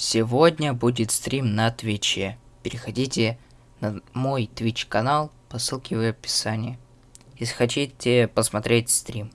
Сегодня будет стрим на Твиче. Переходите на мой Twitch канал по ссылке в описании. Если хотите посмотреть стрим.